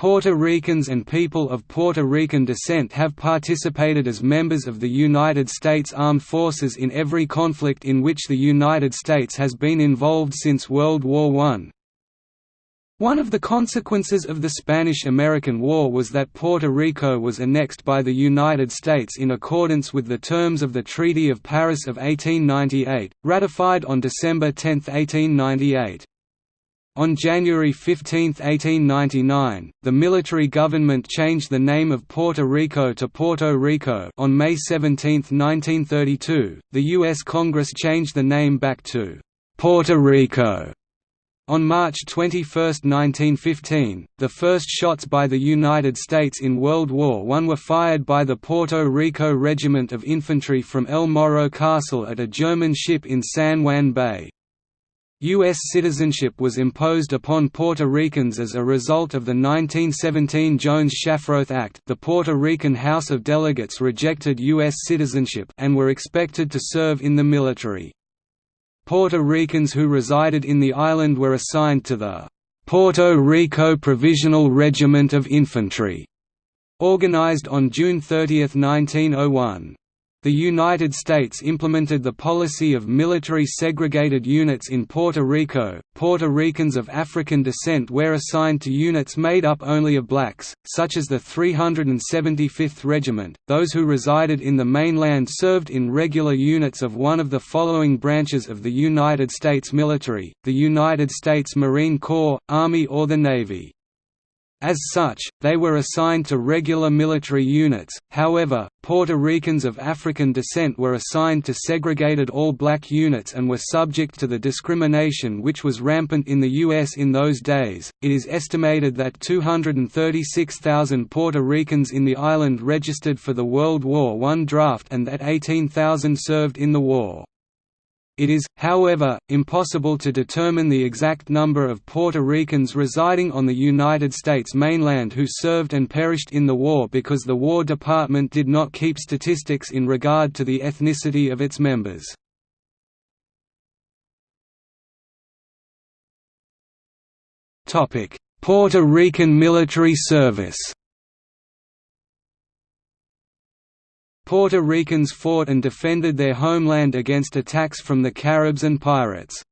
Puerto Ricans and people of Puerto Rican descent have participated as members of the United States Armed Forces in every conflict in which the United States has been involved since World War I. One of the consequences of the Spanish–American War was that Puerto Rico was annexed by the United States in accordance with the terms of the Treaty of Paris of 1898, ratified on December 10, 1898. On January 15, 1899, the military government changed the name of Puerto Rico to Porto Rico on May 17, 1932, the U.S. Congress changed the name back to Puerto Rico. On March 21, 1915, the first shots by the United States in World War I were fired by the Puerto Rico Regiment of Infantry from El Morro Castle at a German ship in San Juan Bay. U.S. citizenship was imposed upon Puerto Ricans as a result of the 1917 Jones-Shafroth Act the Puerto Rican House of Delegates rejected U.S. citizenship and were expected to serve in the military. Puerto Ricans who resided in the island were assigned to the Puerto Rico Provisional Regiment of Infantry, organized on June 30, 1901. The United States implemented the policy of military segregated units in Puerto Rico. Puerto Ricans of African descent were assigned to units made up only of blacks, such as the 375th Regiment. Those who resided in the mainland served in regular units of one of the following branches of the United States military: the United States Marine Corps, Army, or the Navy. As such, they were assigned to regular military units, however, Puerto Ricans of African descent were assigned to segregated all-black units and were subject to the discrimination which was rampant in the U.S. in those days. It is estimated that 236,000 Puerto Ricans in the island registered for the World War I draft and that 18,000 served in the war. It is, however, impossible to determine the exact number of Puerto Ricans residing on the United States mainland who served and perished in the war because the War Department did not keep statistics in regard to the ethnicity of its members. Puerto Rican military service Puerto Ricans fought and defended their homeland against attacks from the Caribs and pirates.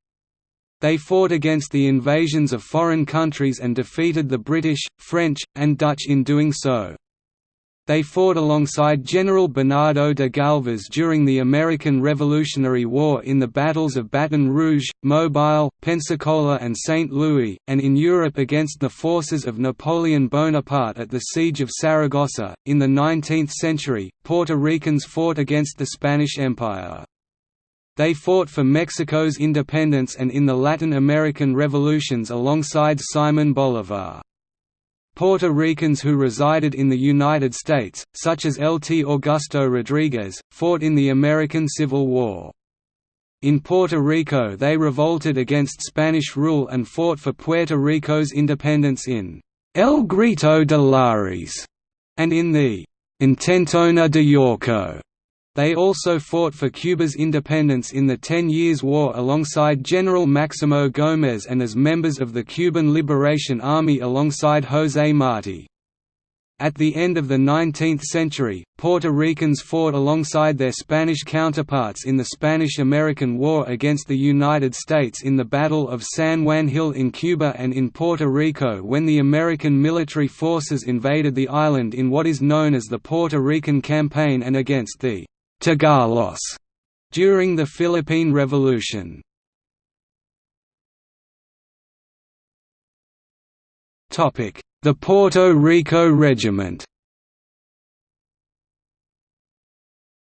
They fought against the invasions of foreign countries and defeated the British, French, and Dutch in doing so. They fought alongside General Bernardo de Galvez during the American Revolutionary War in the battles of Baton Rouge, Mobile, Pensacola and St. Louis, and in Europe against the forces of Napoleon Bonaparte at the Siege of Saragossa. In the 19th century, Puerto Ricans fought against the Spanish Empire. They fought for Mexico's independence and in the Latin American revolutions alongside Simon Bolivar. Puerto Ricans who resided in the United States, such as Lt. Augusto Rodriguez, fought in the American Civil War. In Puerto Rico they revolted against Spanish rule and fought for Puerto Rico's independence in El Grito de Lares and in the Intentona de Yauco. They also fought for Cuba's independence in the Ten Years' War alongside General Maximo Gómez and as members of the Cuban Liberation Army alongside José Martí. At the end of the 19th century, Puerto Ricans fought alongside their Spanish counterparts in the Spanish–American War against the United States in the Battle of San Juan Hill in Cuba and in Puerto Rico when the American military forces invaded the island in what is known as the Puerto Rican Campaign and against the Tagalos during the Philippine Revolution. Topic: The Puerto Rico Regiment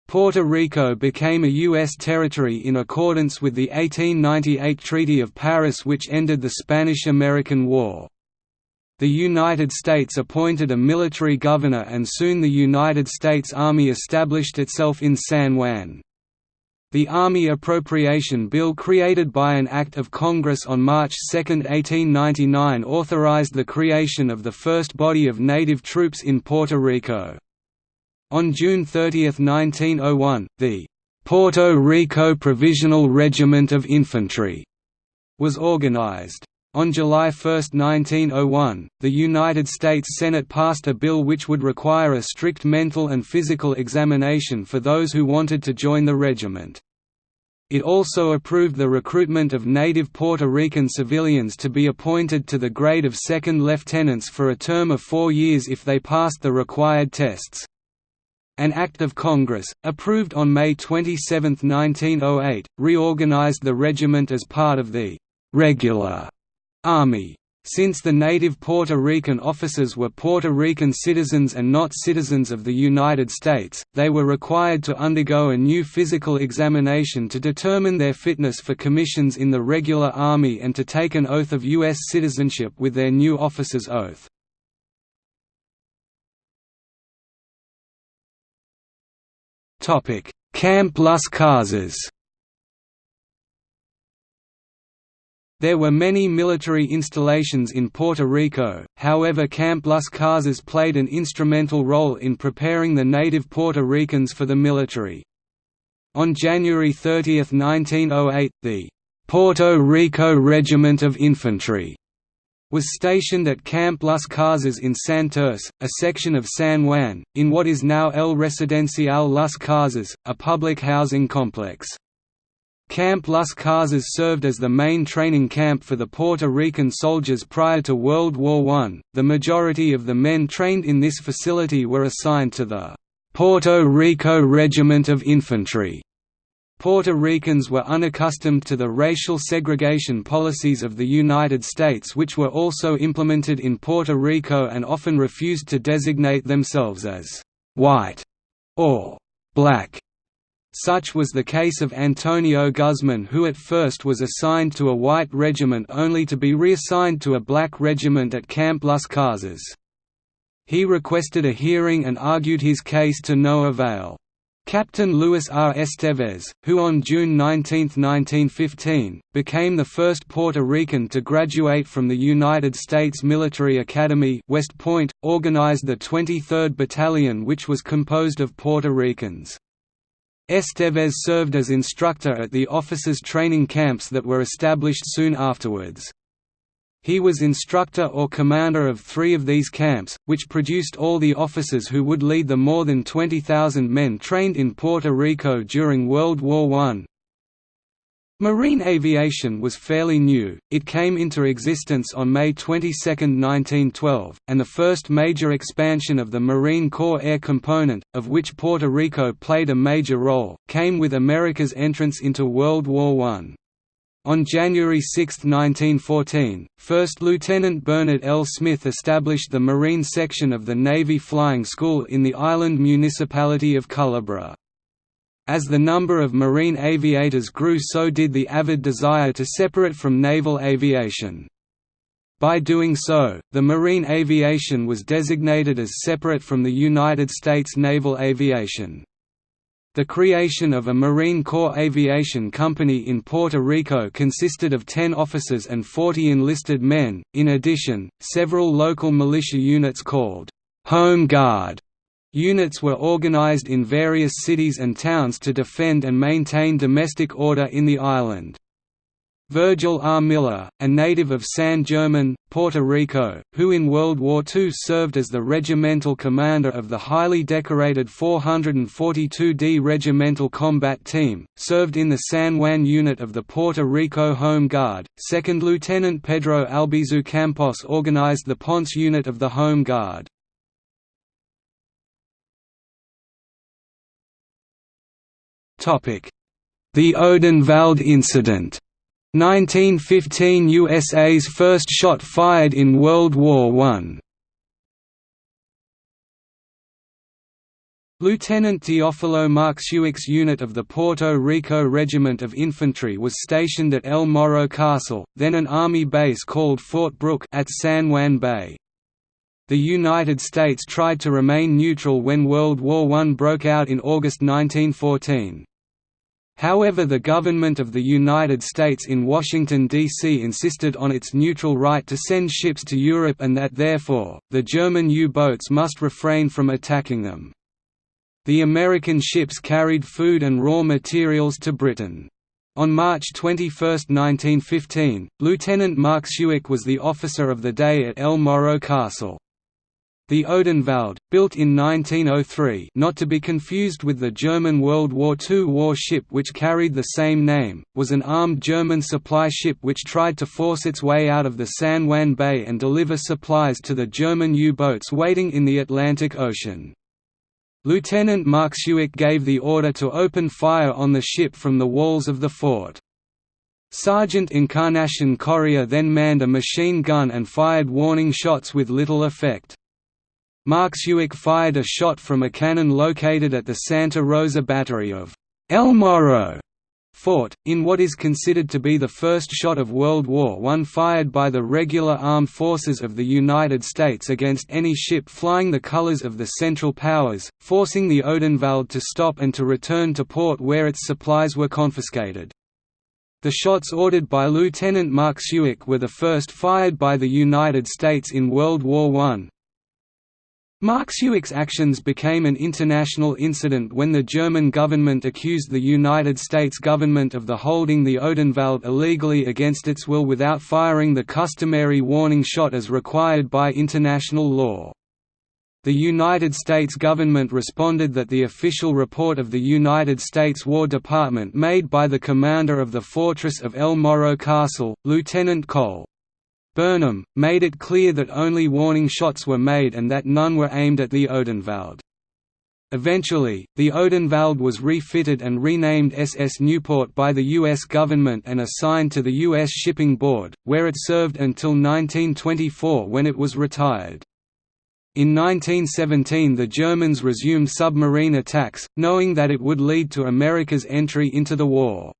Puerto Rico became a U.S. territory in accordance with the 1898 Treaty of Paris which ended the Spanish–American War. The United States appointed a military governor and soon the United States Army established itself in San Juan. The Army Appropriation Bill created by an Act of Congress on March 2, 1899 authorized the creation of the first body of native troops in Puerto Rico. On June 30, 1901, the Puerto Rico Provisional Regiment of Infantry was organized. On July 1, 1901, the United States Senate passed a bill which would require a strict mental and physical examination for those who wanted to join the regiment. It also approved the recruitment of native Puerto Rican civilians to be appointed to the grade of second lieutenants for a term of four years if they passed the required tests. An Act of Congress, approved on May 27, 1908, reorganized the regiment as part of the «regular» Army. Since the native Puerto Rican officers were Puerto Rican citizens and not citizens of the United States, they were required to undergo a new physical examination to determine their fitness for commissions in the regular Army and to take an oath of U.S. citizenship with their new officer's oath. Camp Las Casas There were many military installations in Puerto Rico, however Camp Las Casas played an instrumental role in preparing the native Puerto Ricans for the military. On January 30, 1908, the Puerto Rico Regiment of Infantry was stationed at Camp Las Casas in Santurce, a section of San Juan, in what is now El Residencial Las Casas, a public housing complex. Camp Las Casas served as the main training camp for the Puerto Rican soldiers prior to World War I. The majority of the men trained in this facility were assigned to the Puerto Rico Regiment of Infantry. Puerto Ricans were unaccustomed to the racial segregation policies of the United States which were also implemented in Puerto Rico and often refused to designate themselves as «white» or «black» Such was the case of Antonio Guzman who at first was assigned to a white regiment only to be reassigned to a black regiment at Camp Las Casas. He requested a hearing and argued his case to no avail. Captain Luis R. Estevez, who on June 19, 1915, became the first Puerto Rican to graduate from the United States Military Academy West Point, organized the 23rd Battalion which was composed of Puerto Ricans. Estevez served as instructor at the officers' training camps that were established soon afterwards. He was instructor or commander of three of these camps, which produced all the officers who would lead the more than 20,000 men trained in Puerto Rico during World War I. Marine aviation was fairly new, it came into existence on May 22, 1912, and the first major expansion of the Marine Corps air component, of which Puerto Rico played a major role, came with America's entrance into World War I. On January 6, 1914, First Lieutenant Bernard L. Smith established the Marine section of the Navy Flying School in the island municipality of Culebra. As the number of marine aviators grew so did the avid desire to separate from naval aviation. By doing so, the marine aviation was designated as separate from the United States naval aviation. The creation of a Marine Corps Aviation Company in Puerto Rico consisted of 10 officers and 40 enlisted men. In addition, several local militia units called Home Guard Units were organized in various cities and towns to defend and maintain domestic order in the island. Virgil R. Miller, a native of San German, Puerto Rico, who in World War II served as the regimental commander of the highly decorated 442d Regimental Combat Team, served in the San Juan unit of the Puerto Rico Home Guard. Second Lieutenant Pedro Albizu Campos organized the Ponce unit of the Home Guard. The Odenwald incident 1915 USA's first shot fired in World War I. Lieutenant Teofilo Marxuach's unit of the Puerto Rico Regiment of Infantry was stationed at El Morro Castle, then an army base called Fort Brooke at San Juan Bay. The United States tried to remain neutral when World War I broke out in August 1914. However the government of the United States in Washington, D.C. insisted on its neutral right to send ships to Europe and that therefore, the German U-boats must refrain from attacking them. The American ships carried food and raw materials to Britain. On March 21, 1915, Lieutenant Marxuach was the officer of the day at El Morro Castle. The Odenwald, built in 1903 not to be confused with the German World War II warship which carried the same name, was an armed German supply ship which tried to force its way out of the San Juan Bay and deliver supplies to the German U-boats waiting in the Atlantic Ocean. Lieutenant Marxuach gave the order to open fire on the ship from the walls of the fort. Sergeant Encarnacion Correa then manned a machine gun and fired warning shots with little effect. Marxuach fired a shot from a cannon located at the Santa Rosa battery of El Morro fort, in what is considered to be the first shot of World War I fired by the regular armed forces of the United States against any ship flying the colors of the Central Powers, forcing the Odenwald to stop and to return to port where its supplies were confiscated. The shots ordered by Lieutenant Marxuach were the first fired by the United States in World War I, Marxuach's actions became an international incident when the German government accused the United States government of the holding the Odenwald illegally against its will without firing the customary warning shot as required by international law. The United States government responded that the official report of the United States War Department made by the commander of the fortress of El Morro Castle, Lieutenant Cole Burnham, made it clear that only warning shots were made and that none were aimed at the Odenwald. Eventually, the Odenwald was refitted and renamed SS Newport by the U.S. government and assigned to the U.S. Shipping Board, where it served until 1924 when it was retired. In 1917 the Germans resumed submarine attacks, knowing that it would lead to America's entry into the war.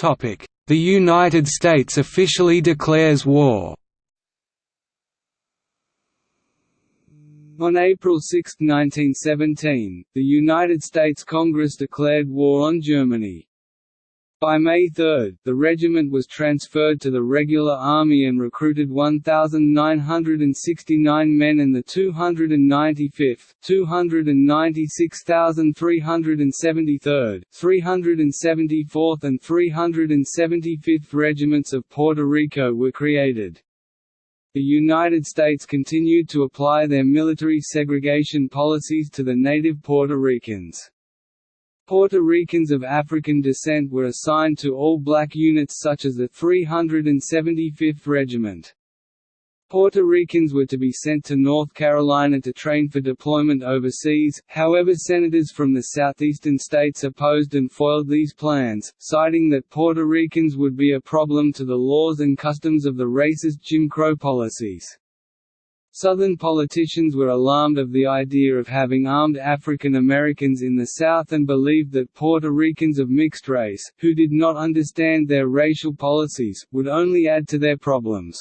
The United States officially declares war On April 6, 1917, the United States Congress declared war on Germany. By May 3, the regiment was transferred to the regular army and recruited 1,969 men and the 295th, 296,373rd, 374th and 375th regiments of Puerto Rico were created. The United States continued to apply their military segregation policies to the native Puerto Ricans. Puerto Ricans of African descent were assigned to all black units such as the 375th Regiment. Puerto Ricans were to be sent to North Carolina to train for deployment overseas, however senators from the southeastern states opposed and foiled these plans, citing that Puerto Ricans would be a problem to the laws and customs of the racist Jim Crow policies. Southern politicians were alarmed of the idea of having armed African Americans in the South and believed that Puerto Ricans of mixed race, who did not understand their racial policies, would only add to their problems.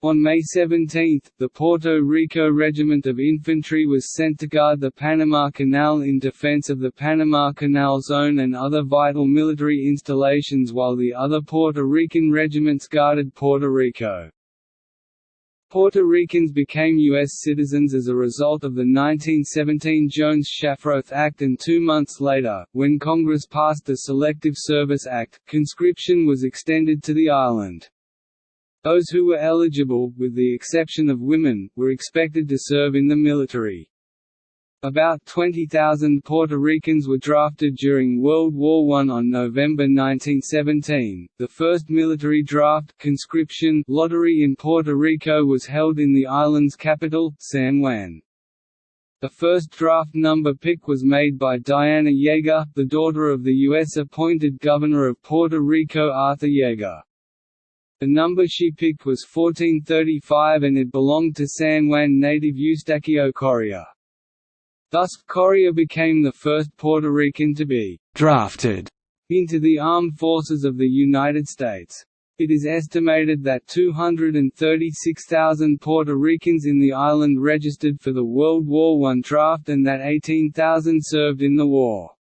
On May 17, the Puerto Rico Regiment of Infantry was sent to guard the Panama Canal in defense of the Panama Canal Zone and other vital military installations while the other Puerto Rican regiments guarded Puerto Rico. Puerto Ricans became U.S. citizens as a result of the 1917 Jones-Shafroth Act and two months later, when Congress passed the Selective Service Act, conscription was extended to the island. Those who were eligible, with the exception of women, were expected to serve in the military. About 20,000 Puerto Ricans were drafted during World War I. On November 1917, the first military draft conscription lottery in Puerto Rico was held in the island's capital, San Juan. The first draft number pick was made by Diana Yeager, the daughter of the U.S.-appointed governor of Puerto Rico Arthur Yeager. The number she picked was 1435 and it belonged to San Juan native Eustaquio Correa. Thus, Correa became the first Puerto Rican to be «drafted» into the armed forces of the United States. It is estimated that 236,000 Puerto Ricans in the island registered for the World War I draft and that 18,000 served in the war.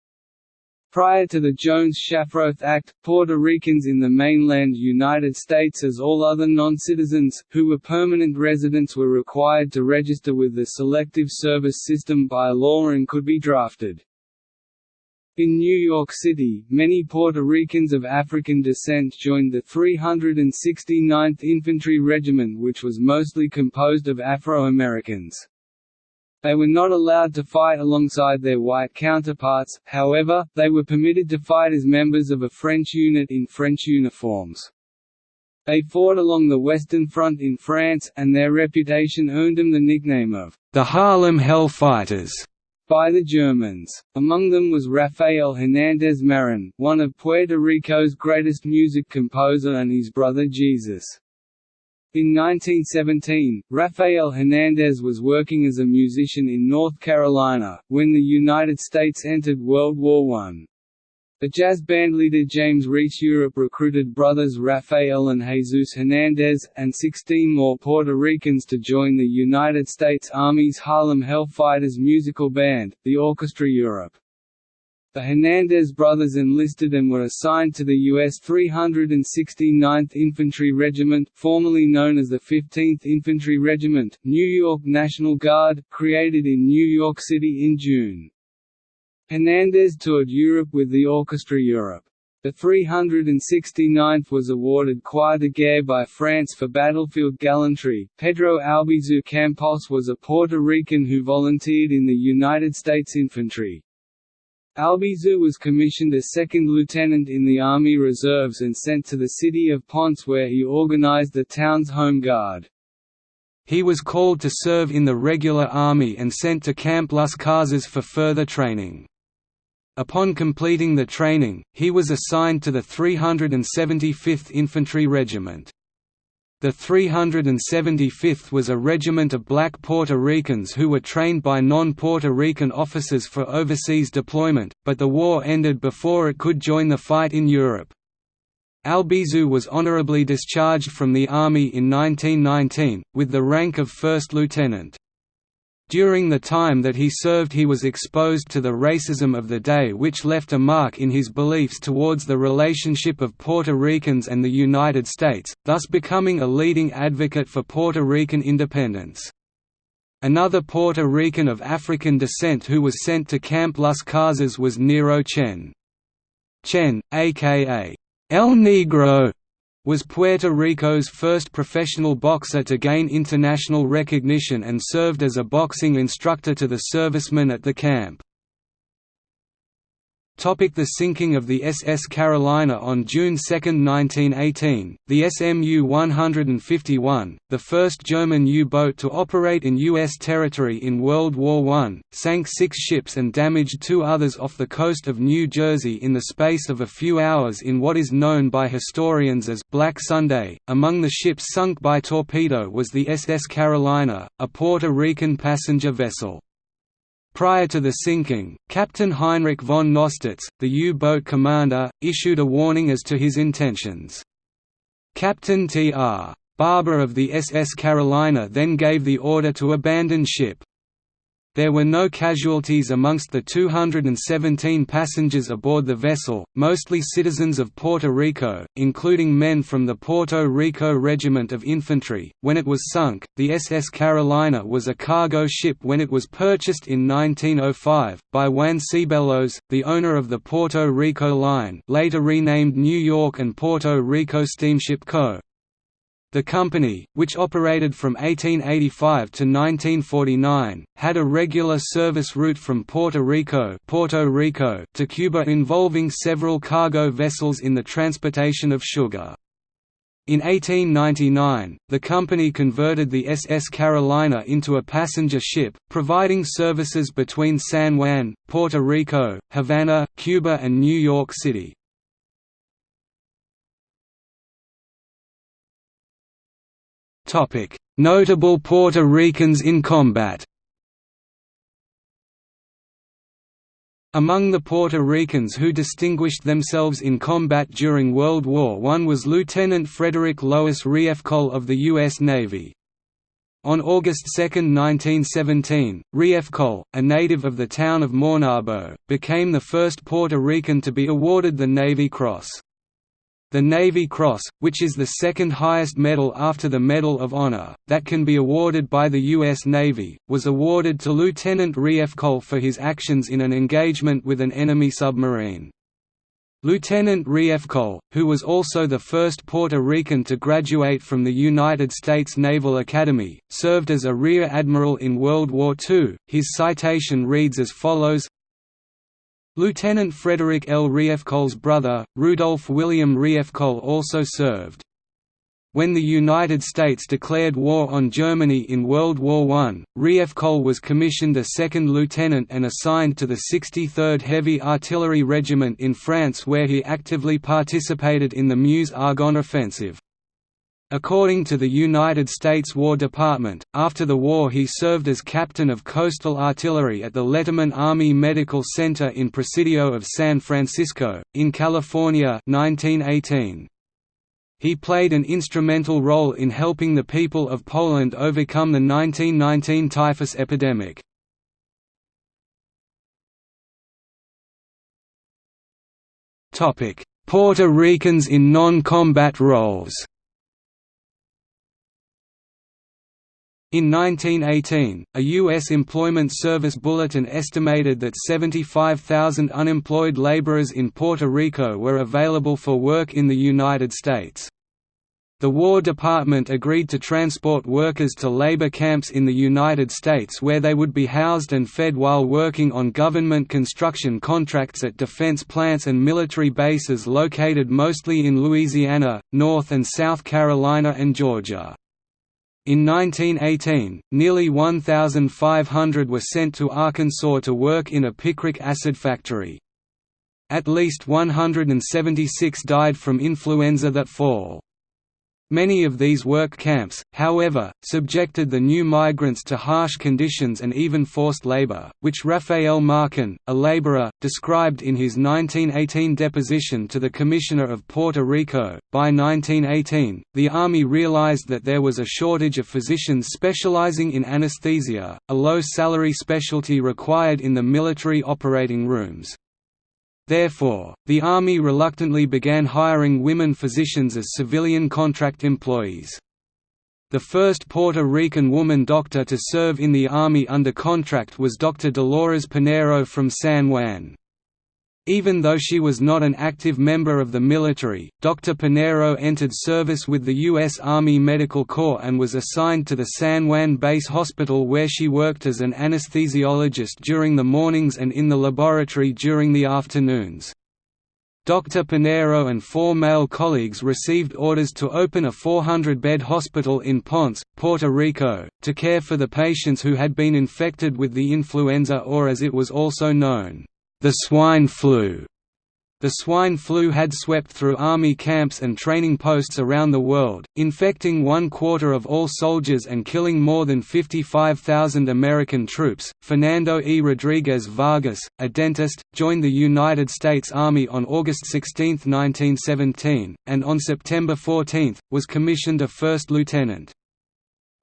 Prior to the Jones-Shafroth Act, Puerto Ricans in the mainland United States as all other non-citizens, who were permanent residents were required to register with the Selective Service System by law and could be drafted. In New York City, many Puerto Ricans of African descent joined the 369th Infantry Regiment which was mostly composed of Afro-Americans. They were not allowed to fight alongside their white counterparts, however, they were permitted to fight as members of a French unit in French uniforms. They fought along the Western Front in France, and their reputation earned them the nickname of the Harlem Hell Fighters by the Germans. Among them was Rafael Hernández Marin, one of Puerto Rico's greatest music composer and his brother Jesus. In 1917, Rafael Hernandez was working as a musician in North Carolina, when the United States entered World War I. The jazz bandleader James Reese Europe recruited brothers Rafael and Jesus Hernandez, and 16 more Puerto Ricans to join the United States Army's Harlem Hellfighters musical band, the Orchestra Europe. The Hernandez brothers enlisted and were assigned to the U.S. 369th Infantry Regiment formerly known as the 15th Infantry Regiment, New York National Guard, created in New York City in June. Hernandez toured Europe with the Orchestra Europe. The 369th was awarded Croix de Guerre by France for battlefield gallantry. Pedro Albizu Campos was a Puerto Rican who volunteered in the United States Infantry. Albizu was commissioned as second lieutenant in the Army Reserves and sent to the city of Ponce where he organized the town's home guard. He was called to serve in the regular army and sent to Camp Las Casas for further training. Upon completing the training, he was assigned to the 375th Infantry Regiment. The 375th was a regiment of black Puerto Ricans who were trained by non-Puerto Rican officers for overseas deployment, but the war ended before it could join the fight in Europe. Albizu was honorably discharged from the Army in 1919, with the rank of first lieutenant. During the time that he served he was exposed to the racism of the day which left a mark in his beliefs towards the relationship of Puerto Ricans and the United States, thus becoming a leading advocate for Puerto Rican independence. Another Puerto Rican of African descent who was sent to Camp Las Casas was Nero Chen. Chen, aka El Negro, was Puerto Rico's first professional boxer to gain international recognition and served as a boxing instructor to the servicemen at the camp. The sinking of the SS Carolina On June 2, 1918, the SMU 151, the first German U-boat to operate in U.S. territory in World War I, sank six ships and damaged two others off the coast of New Jersey in the space of a few hours in what is known by historians as «Black Sunday». Among the ships sunk by torpedo was the SS Carolina, a Puerto Rican passenger vessel. Prior to the sinking, Captain Heinrich von Nostitz, the U-boat commander, issued a warning as to his intentions. Captain T.R. Barber of the SS Carolina then gave the order to abandon ship. There were no casualties amongst the 217 passengers aboard the vessel, mostly citizens of Puerto Rico, including men from the Puerto Rico Regiment of Infantry. When it was sunk, the SS Carolina was a cargo ship when it was purchased in 1905 by Juan Cibelos, the owner of the Puerto Rico Line, later renamed New York and Puerto Rico Steamship Co. The company, which operated from 1885 to 1949, had a regular service route from Puerto Rico, Puerto Rico to Cuba involving several cargo vessels in the transportation of sugar. In 1899, the company converted the SS Carolina into a passenger ship, providing services between San Juan, Puerto Rico, Havana, Cuba and New York City. Notable Puerto Ricans in combat Among the Puerto Ricans who distinguished themselves in combat during World War I was Lieutenant Frederick Lois Riefkohl of the U.S. Navy. On August 2, 1917, Riefkohl, a native of the town of Maunabo, became the first Puerto Rican to be awarded the Navy Cross. The Navy Cross, which is the second highest medal after the Medal of Honor, that can be awarded by the U.S. Navy, was awarded to Lieutenant Riefkohl for his actions in an engagement with an enemy submarine. Lieutenant Riefkohl, who was also the first Puerto Rican to graduate from the United States Naval Academy, served as a rear admiral in World War II. His citation reads as follows Lieutenant Frederick L. Riefkohl's brother, Rudolph William Riefkohl also served. When the United States declared war on Germany in World War I, Riefkohl was commissioned a second lieutenant and assigned to the 63rd Heavy Artillery Regiment in France where he actively participated in the Meuse-Argonne offensive. According to the United States War Department, after the war he served as captain of coastal artillery at the Letterman Army Medical Center in Presidio of San Francisco, in California 1918. He played an instrumental role in helping the people of Poland overcome the 1919 typhus epidemic. Puerto Ricans in non-combat roles In 1918, a U.S. Employment Service bulletin estimated that 75,000 unemployed laborers in Puerto Rico were available for work in the United States. The War Department agreed to transport workers to labor camps in the United States where they would be housed and fed while working on government construction contracts at defense plants and military bases located mostly in Louisiana, North and South Carolina and Georgia. In 1918, nearly 1,500 were sent to Arkansas to work in a picric acid factory. At least 176 died from influenza that fall. Many of these work camps, however, subjected the new migrants to harsh conditions and even forced labor, which Rafael Marcan, a laborer, described in his 1918 deposition to the Commissioner of Puerto Rico. By 1918, the Army realized that there was a shortage of physicians specializing in anesthesia, a low salary specialty required in the military operating rooms. Therefore, the Army reluctantly began hiring women physicians as civilian contract employees. The first Puerto Rican woman doctor to serve in the Army under contract was Dr. Dolores Pinero from San Juan. Even though she was not an active member of the military, Dr. Pinero entered service with the U.S. Army Medical Corps and was assigned to the San Juan Base Hospital where she worked as an anesthesiologist during the mornings and in the laboratory during the afternoons. Dr. Pinero and four male colleagues received orders to open a 400-bed hospital in Ponce, Puerto Rico, to care for the patients who had been infected with the influenza or as it was also known, the swine flu. The swine flu had swept through army camps and training posts around the world, infecting one quarter of all soldiers and killing more than 55,000 American troops. Fernando E. Rodriguez Vargas, a dentist, joined the United States Army on August 16, 1917, and on September 14, was commissioned a first lieutenant.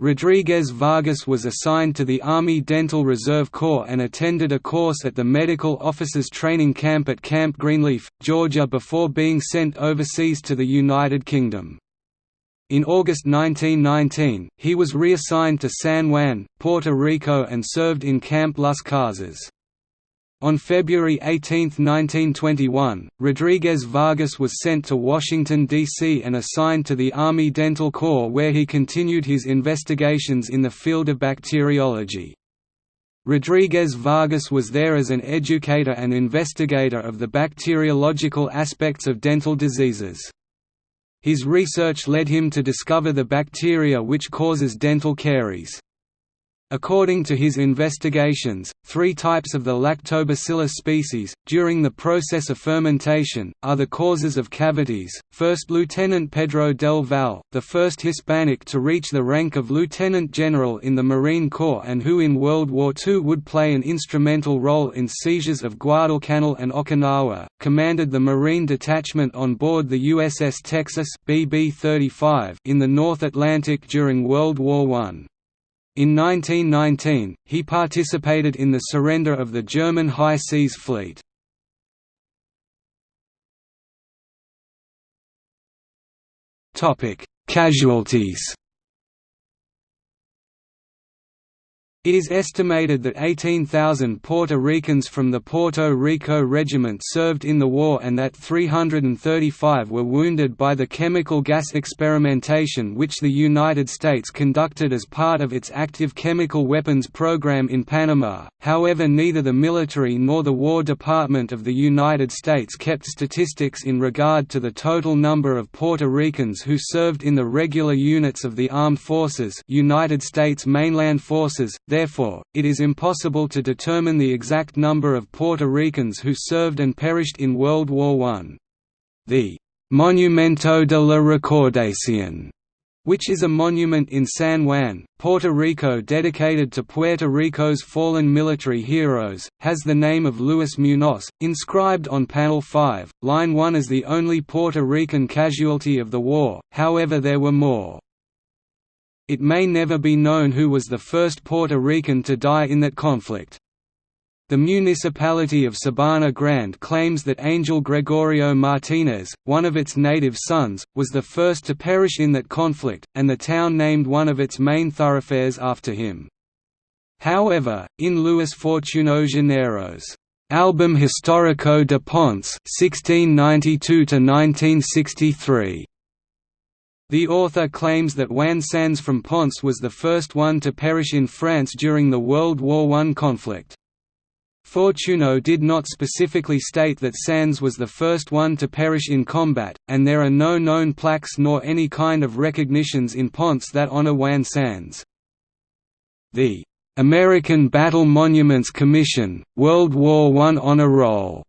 Rodriguez Vargas was assigned to the Army Dental Reserve Corps and attended a course at the Medical Officers Training Camp at Camp Greenleaf, Georgia before being sent overseas to the United Kingdom. In August 1919, he was reassigned to San Juan, Puerto Rico and served in Camp Las Casas. On February 18, 1921, Rodriguez Vargas was sent to Washington, D.C. and assigned to the Army Dental Corps where he continued his investigations in the field of bacteriology. Rodriguez Vargas was there as an educator and investigator of the bacteriological aspects of dental diseases. His research led him to discover the bacteria which causes dental caries. According to his investigations, three types of the Lactobacillus species, during the process of fermentation, are the causes of cavities. First Lieutenant Pedro del Val, the first Hispanic to reach the rank of lieutenant general in the Marine Corps and who in World War II would play an instrumental role in seizures of Guadalcanal and Okinawa, commanded the Marine detachment on board the USS Texas BB-35 in the North Atlantic during World War I. In 1919, he participated in the surrender of the German High Seas Fleet. Casualties It is estimated that 18,000 Puerto Ricans from the Puerto Rico Regiment served in the war and that 335 were wounded by the chemical gas experimentation which the United States conducted as part of its active chemical weapons program in Panama. However, neither the military nor the War Department of the United States kept statistics in regard to the total number of Puerto Ricans who served in the regular units of the armed forces, United States mainland forces Therefore, it is impossible to determine the exact number of Puerto Ricans who served and perished in World War I. The Monumento de la Recordación which is a monument in San Juan, Puerto Rico dedicated to Puerto Rico's fallen military heroes, has the name of Luis Muñoz, inscribed on panel 5, line 1 as the only Puerto Rican casualty of the war, however there were more. It may never be known who was the first Puerto Rican to die in that conflict. The municipality of Sabana Grande claims that Angel Gregorio Martinez, one of its native sons, was the first to perish in that conflict, and the town named one of its main thoroughfares after him. However, in Luis Fortuno Janeiro's Album Histórico de Ponce 1692 the author claims that Juan Sanz from Ponce was the first one to perish in France during the World War I conflict. Fortuno did not specifically state that Sanz was the first one to perish in combat, and there are no known plaques nor any kind of recognitions in Ponce that honor Juan Sanz. The American Battle Monuments Commission, World War I Honor Roll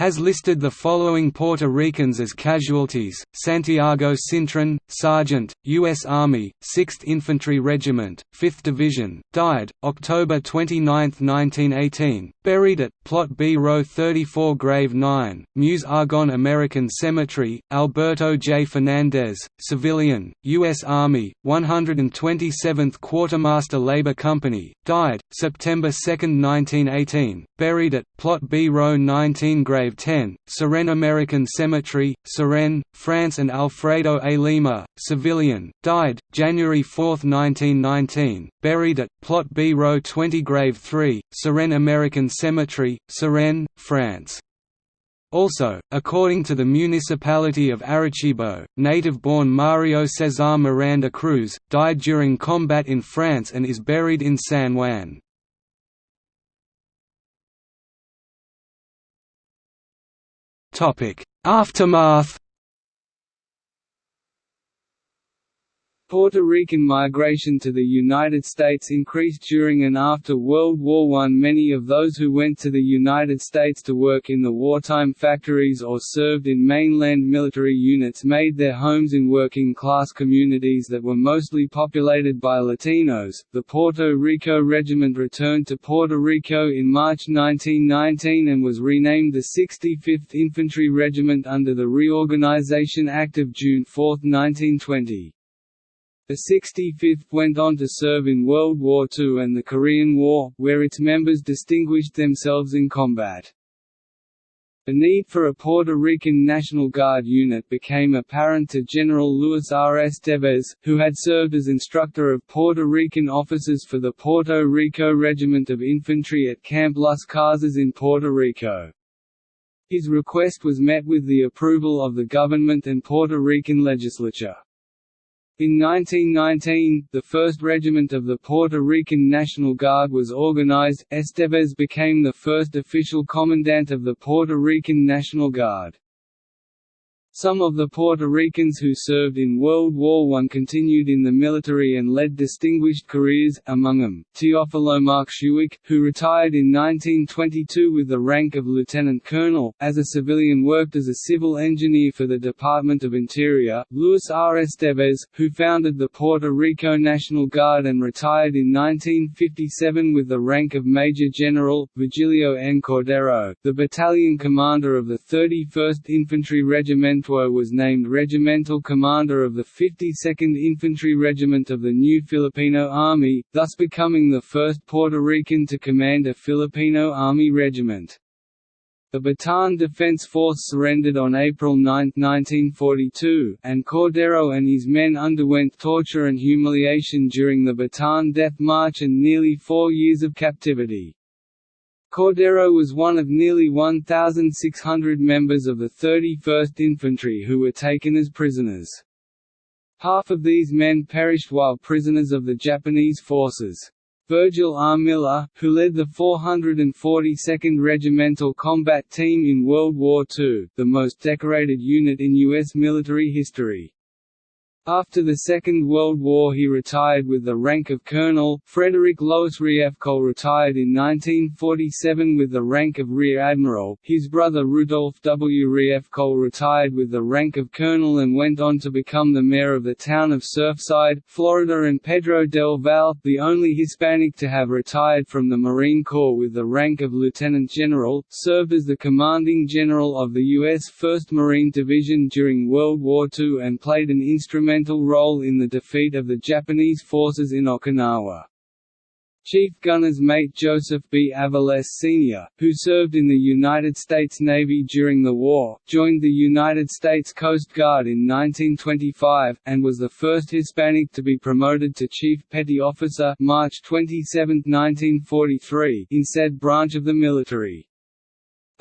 has listed the following Puerto Ricans as casualties: Santiago Cintron, Sergeant, U.S. Army, 6th Infantry Regiment, 5th Division, died October 29, 1918, buried at Plot B, Row 34, Grave 9, Meuse Argonne American Cemetery. Alberto J. Fernandez, civilian, U.S. Army, 127th Quartermaster Labor Company, died September 2, 1918, buried at Plot B, Row 19, Grave 10, Suresnes American Cemetery, Suresnes, France and Alfredo A. Lima, civilian, died, January 4, 1919, buried at, Plot B Row 20 Grave 3, Suresnes American Cemetery, Suresnes, France. Also, according to the municipality of Arecibo, native-born Mario Cesar Miranda Cruz, died during combat in France and is buried in San Juan. Aftermath Puerto Rican migration to the United States increased during and after World War I. Many of those who went to the United States to work in the wartime factories or served in mainland military units made their homes in working class communities that were mostly populated by Latinos. The Puerto Rico Regiment returned to Puerto Rico in March 1919 and was renamed the 65th Infantry Regiment under the Reorganization Act of June 4, 1920. The 65th went on to serve in World War II and the Korean War, where its members distinguished themselves in combat. The need for a Puerto Rican National Guard unit became apparent to General Luis R. Estevez, who had served as instructor of Puerto Rican officers for the Puerto Rico Regiment of Infantry at Camp Las Casas in Puerto Rico. His request was met with the approval of the government and Puerto Rican legislature. In 1919, the 1st Regiment of the Puerto Rican National Guard was organized. Estevez became the first official commandant of the Puerto Rican National Guard. Some of the Puerto Ricans who served in World War I continued in the military and led distinguished careers, among them, Teofilo Marxuach, who retired in 1922 with the rank of lieutenant colonel, as a civilian worked as a civil engineer for the Department of Interior, Luis R. Estevez, who founded the Puerto Rico National Guard and retired in 1957 with the rank of Major General, Virgilio N. Cordero, the battalion commander of the 31st Infantry Regiment Fuentue was named regimental commander of the 52nd Infantry Regiment of the new Filipino Army, thus becoming the first Puerto Rican to command a Filipino Army regiment. The Bataan Defense Force surrendered on April 9, 1942, and Cordero and his men underwent torture and humiliation during the Bataan Death March and nearly four years of captivity. Cordero was one of nearly 1,600 members of the 31st Infantry who were taken as prisoners. Half of these men perished while prisoners of the Japanese forces. Virgil R. Miller, who led the 442nd Regimental Combat Team in World War II, the most decorated unit in U.S. military history. After the Second World War he retired with the rank of colonel. Frederick Louis Riefkohl retired in 1947 with the rank of rear admiral. His brother Rudolph W. Riefkohl retired with the rank of colonel and went on to become the mayor of the town of Surfside, Florida and Pedro del Val, the only Hispanic to have retired from the Marine Corps with the rank of lieutenant general, served as the commanding general of the U.S. 1st Marine Division during World War II and played an instrumental instrumental role in the defeat of the Japanese forces in Okinawa. Chief Gunner's mate Joseph B. Aviles Sr., who served in the United States Navy during the war, joined the United States Coast Guard in 1925, and was the first Hispanic to be promoted to Chief Petty Officer March 27, 1943 in said branch of the military.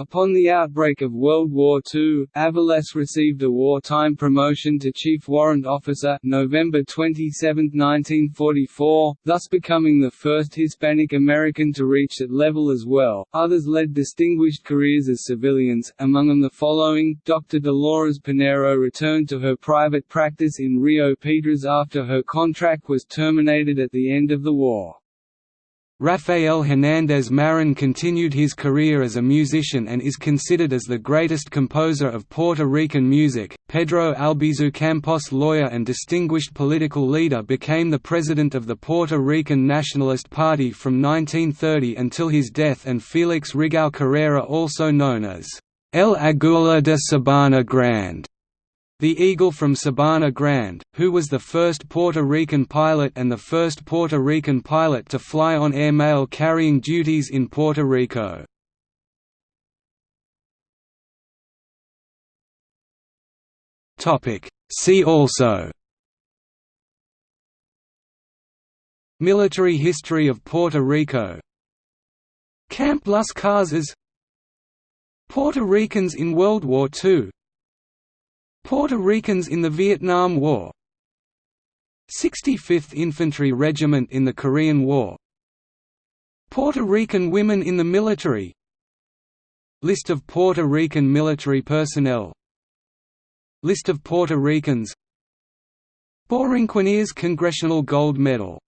Upon the outbreak of World War II, Aviles received a wartime promotion to Chief Warrant Officer November 27, 1944, thus becoming the first Hispanic American to reach that level as well. Others led distinguished careers as civilians, among them the following: Dr. Dolores Pinero returned to her private practice in Rio Piedras after her contract was terminated at the end of the war. Rafael Hernández Marin continued his career as a musician and is considered as the greatest composer of Puerto Rican music. Pedro Albizu Campos, lawyer and distinguished political leader, became the president of the Puerto Rican Nationalist Party from 1930 until his death, and Felix Rigau Carrera, also known as El Aguila de Sabana Grande the Eagle from Sabana Grande, who was the first Puerto Rican pilot and the first Puerto Rican pilot to fly on air mail carrying duties in Puerto Rico. See also Military history of Puerto Rico Camp Las Casas Puerto Ricans in World War II Puerto Ricans in the Vietnam War. 65th Infantry Regiment in the Korean War. Puerto Rican women in the military. List of Puerto Rican military personnel. List of Puerto Ricans. Borinqueneers Congressional Gold Medal